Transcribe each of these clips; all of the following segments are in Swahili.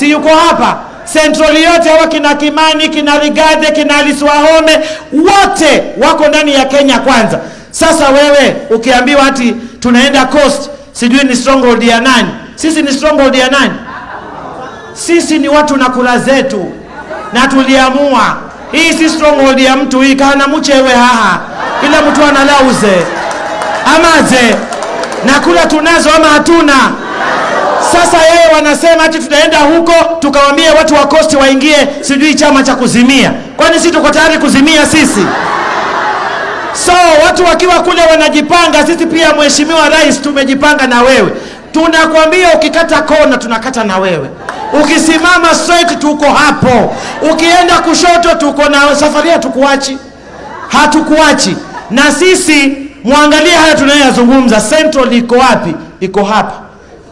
si yuko hapa Central yote hawa kina Kimani, kina Rigade, kina Alice Wahome wote wako ndani ya Kenya Kwanza. Sasa wewe ukiambiwa ati tunaenda coast, sijui ni stronghold ya nani? Sisi ni stronghold ya nani? Sisi ni watu na kula zetu, na tuliamua hii si stronghold ya mtu hii kana mchewe haha, kila mtu analauze amaze na kula tunazo ama hatuna. Sasa yeye wanasema ati tutaenda huko tukawaambie watu wa Coast waingie sijui chama cha kuzimia. Kwani sisi tuko tayari kuzimia sisi? So watu wakiwa kule wanajipanga, sisi pia Mheshimiwa Rais tumejipanga na wewe. Tunakwambia ukikata kona tunakata na wewe, ukisimama straight tuko hapo, ukienda kushoto tuko na safari, hatukuachi, hatukuachi. Na sisi mwangalie haya tunayoyazungumza. Central iko wapi? Iko hapa.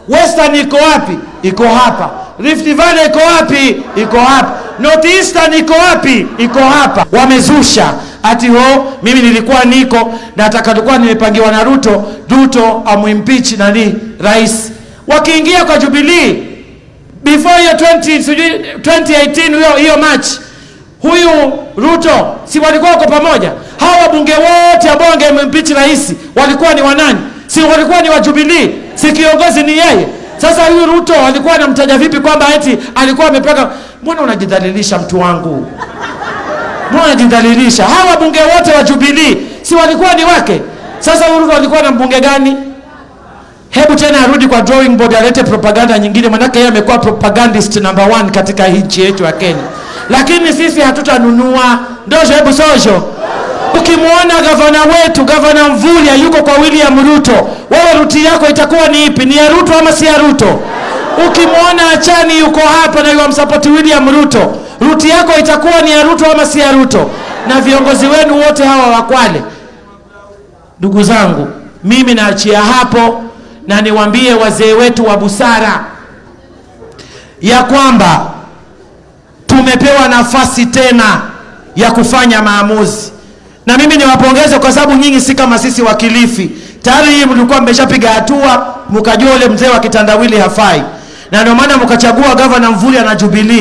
Western iko wapi? Iko hapa. Rift Valley iko wapi? Iko hapa. North Eastern iko wapi? Iko hapa. Wamezusha ati ho, mimi nilikuwa niko nataka, tulikuwa nimepangiwa na Ruto, Ruto amwimpeach nani rais. Wakiingia kwa Jubilee before hiyo 20 sijui 2018 hiyo hiyo March, huyu Ruto si walikuwa wako pamoja? Hawa wabunge wote ambao wangemimpeach rais walikuwa ni wanani? Si walikuwa ni wa Jubilee? Si kiongozi ni yeye? Sasa huyu Ruto alikuwa anamtaja vipi kwamba eti alikuwa amepaka? Mbona unajidhalilisha mtu wangu? Mbona unajidhalilisha? Hawa wabunge wote wa Jubilee si walikuwa ni wake? Sasa huyu Ruto alikuwa na mbunge gani? Hebu tena arudi kwa drawing board alete propaganda nyingine, manake yeye amekuwa propagandist number one katika nchi yetu ya Kenya. Lakini sisi hatutanunua ndojo. Hebu sojo, ukimwona gavana wetu gavana Mvulya yuko kwa William Ruto, wewe ruti yako itakuwa ni ipi? Ni ya Ruto ama si ya Ruto? Ukimwona Achani yuko hapa na yuamsapoti William Ruto, ruti yako itakuwa ni ya Ruto ama si ya Ruto? Na viongozi wenu wote hawa wakwale ndugu zangu, mimi naachia hapo na niwambie wazee wetu wa busara ya kwamba tumepewa nafasi tena ya kufanya maamuzi, na mimi niwapongeze kwa sababu nyinyi si kama sisi wa Kilifi. Tayari hii mlikuwa mmeshapiga hatua, mkajua ule mzee wa kitandawili hafai, na ndio maana mkachagua gavana Mvuli na Jubilee.